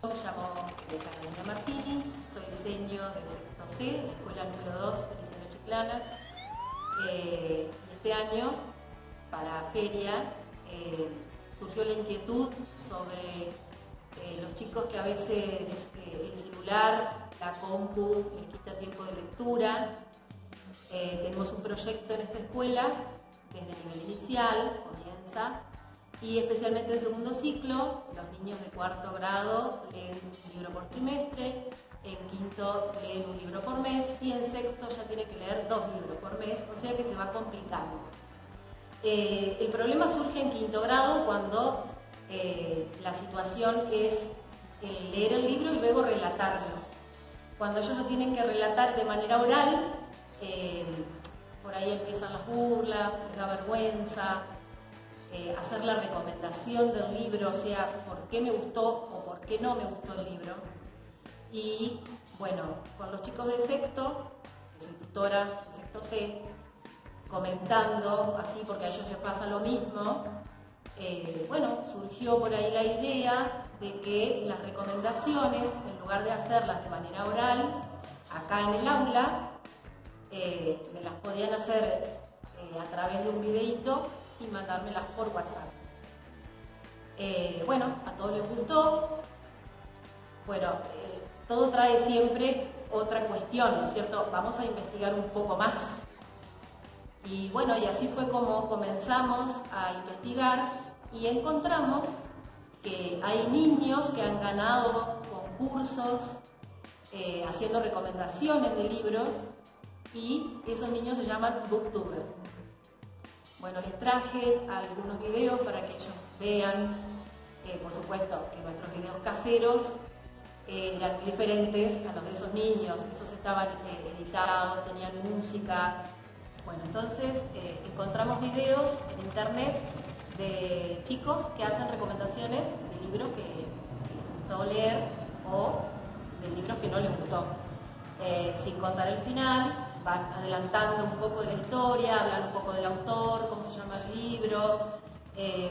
Me llamo Carolina Martini, soy senio de sexto C, escuela número 2, Feliciano Chiclana. Eh, este año, para feria, eh, surgió la inquietud sobre eh, los chicos que a veces eh, el celular, la compu, les quita tiempo de lectura. tenemos un proyecto en esta escuela, desde el nivel inicial, comienza, y especialmente en segundo ciclo, los niños de cuarto grado leen un libro por trimestre, en quinto leen un libro por mes y en sexto ya tiene que leer dos libros por mes, o sea que se va complicando. Eh, el problema surge en quinto grado cuando eh, la situación es leer el libro y luego relatarlo. Cuando ellos lo tienen que relatar de manera oral, eh, por ahí empiezan las burlas, les da vergüenza, eh, hacer la recomendación del libro, o sea, por qué me gustó o por qué no me gustó el libro. Y bueno, con los chicos de sexto, que soy tutora de sexto C, comentando así porque a ellos les pasa lo mismo, eh, bueno, surgió por ahí la idea de que las recomendaciones, en lugar de hacerlas de manera oral, acá en el aula, eh, me las podían hacer a través de un videíto y mandármelas por WhatsApp. Eh, bueno, a todos les gustó. Bueno, eh, todo trae siempre otra cuestión, ¿no es cierto? Vamos a investigar un poco más. Y bueno, y así fue como comenzamos a investigar y encontramos que hay niños que han ganado concursos eh, haciendo recomendaciones de libros y esos niños se llaman booktubers. Bueno, les traje algunos videos para que ellos vean, eh, por supuesto, que nuestros videos caseros eh, eran diferentes a los de esos niños, esos estaban eh, editados, tenían música. Bueno, entonces encontramos videos en internet de chicos que hacen recomendaciones de libros que, les gustó leer o de libros que no les gustó, sin contar el final, adelantando un poco de la historia, hablan un poco del autor, cómo se llama el libro, em,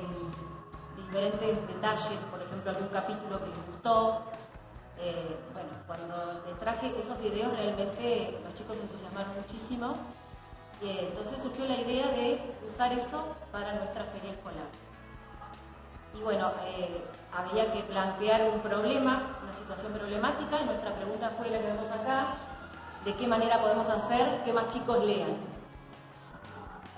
diferentes detalles, por ejemplo, algún capítulo que les gustó. Eh, bueno, cuando les traje esos videos realmente los chicos se entusiasmaron muchísimo y entonces surgió la idea de usar eso para nuestra feria escolar. Y bueno, eh, había que plantear un problema, una situación problemática, nuestra pregunta fue la que vemos acá, de qué manera podemos hacer que más chicos lean.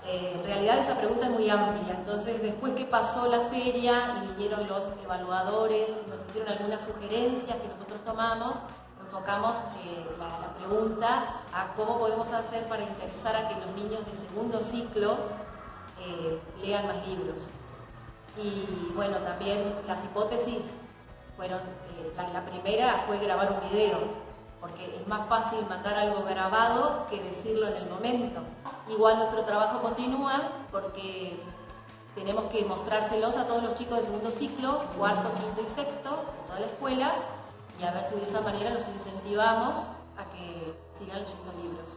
Eh, en realidad esa pregunta es muy amplia, entonces después que pasó la feria y vinieron los evaluadores, nos hicieron algunas sugerencias que nosotros tomamos, enfocamos eh, la, pregunta a cómo podemos hacer para interesar a que los niños de segundo ciclo eh, lean más libros. Y bueno, también las hipótesis fueron, la primera fue grabar un video, porque es más fácil mandar algo grabado que decirlo en el momento. Igual nuestro trabajo continúa porque tenemos que mostrárselos a todos los chicos de segundo ciclo, cuarto, quinto y sexto, toda la escuela, y a ver si de esa manera los incentivamos a que sigan leyendo libros,